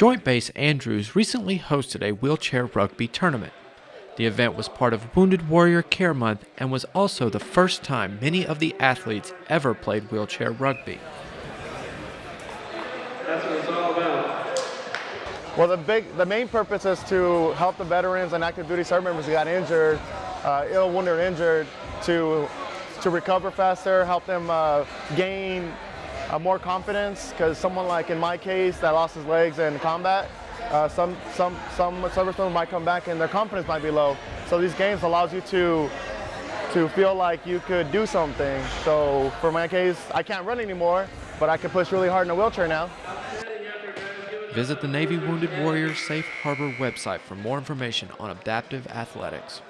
Joint Base Andrews recently hosted a wheelchair rugby tournament. The event was part of Wounded Warrior Care Month and was also the first time many of the athletes ever played wheelchair rugby. That's what it's all about. Well, the big, the main purpose is to help the veterans and active duty service members who got injured, uh, ill, wounded, or injured, to to recover faster, help them uh, gain uh, more confidence. Because someone like in my case that lost his legs in combat, uh, some some some service members might come back and their confidence might be low. So these games allows you to to feel like you could do something. So for my case, I can't run anymore, but I can push really hard in a wheelchair now. Visit the Navy Wounded Warriors Safe Harbor website for more information on adaptive athletics.